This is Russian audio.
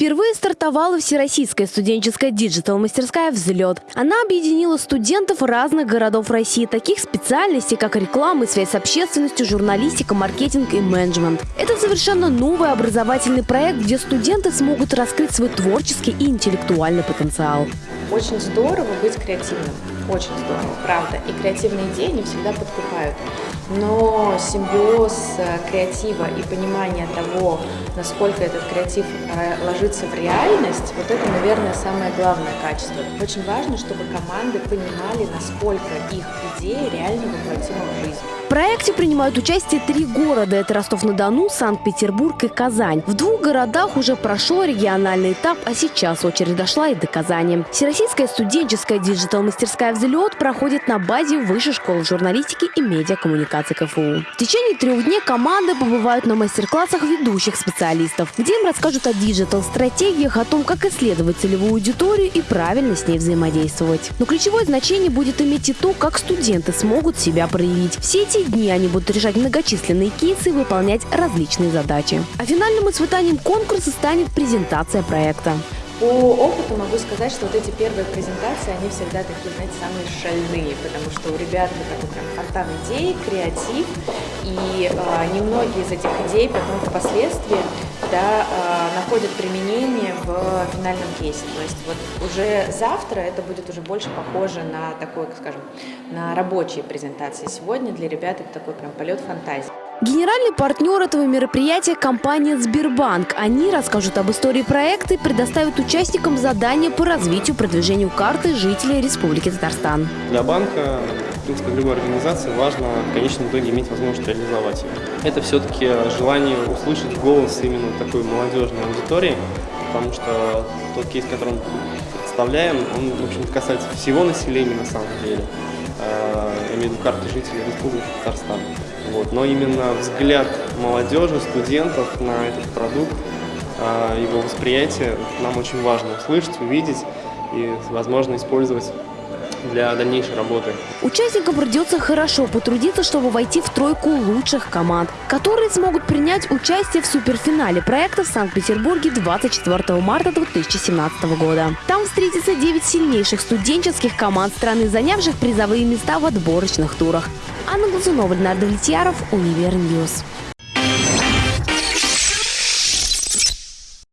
Впервые стартовала Всероссийская студенческая digital -мастерская «Взлет». Она объединила студентов разных городов России, таких специальностей, как реклама связь с общественностью, журналистика, маркетинг и менеджмент. Это совершенно новый образовательный проект, где студенты смогут раскрыть свой творческий и интеллектуальный потенциал. Очень здорово быть креативным, очень здорово, правда. И креативные идеи не всегда подкупают. Но симбиоз э, креатива и понимание того, насколько этот креатив э, ложится в реальность, вот это, наверное, самое главное качество. Очень важно, чтобы команды понимали, насколько их идеи реально воплотимы в жизнь. В проекте принимают участие три города. Это Ростов-на-Дону, Санкт-Петербург и Казань. В двух городах уже прошел региональный этап, а сейчас очередь дошла и до Казани. Всероссийская студенческая digital-мастерская «Взлет» проходит на базе Высшей школы журналистики и медиакоммуникации КФУ. В течение трех дней команды побывают на мастер-классах ведущих специалистов, где им расскажут о диджитал-стратегиях, о том, как исследовать целевую аудиторию и правильно с ней взаимодействовать. Но ключевое значение будет иметь и то, как студенты смогут себя проявить. Все эти дни они будут решать многочисленные кейсы и выполнять различные задачи. А финальным испытанием конкурса станет презентация проекта. По опыту могу сказать, что вот эти первые презентации, они всегда такие, знаете, самые шальные, потому что у ребят вот такой прям фонтан идей, креатив, и э, немногие из этих идей потом впоследствии да, э, находят применение в финальном кейсе. То есть вот уже завтра это будет уже больше похоже на такой, скажем, на рабочие презентации. Сегодня для ребят это такой прям полет фантазии. Генеральный партнер этого мероприятия – компания «Сбербанк». Они расскажут об истории проекта и предоставят участникам задания по развитию продвижению карты жителей Республики Татарстан. Для банка, в принципе, любой организации важно в конечном итоге иметь возможность реализовать ее. Это все-таки желание услышать голос именно такой молодежной аудитории, потому что тот кейс, который мы представляем, он, в общем касается всего населения на самом деле. Я имею в виду карты жителей Республики Татарстан. Вот. Но именно взгляд молодежи, студентов на этот продукт, а, его восприятие нам очень важно услышать, увидеть и, возможно, использовать для дальнейшей работы. Участникам придется хорошо потрудиться, чтобы войти в тройку лучших команд, которые смогут принять участие в суперфинале проекта в Санкт-Петербурге 24 марта 2017 года. Там встретятся 9 сильнейших студенческих команд страны, занявших призовые места в отборочных турах. Анна Глазунова, Ленар Давлетьяров, Univer News.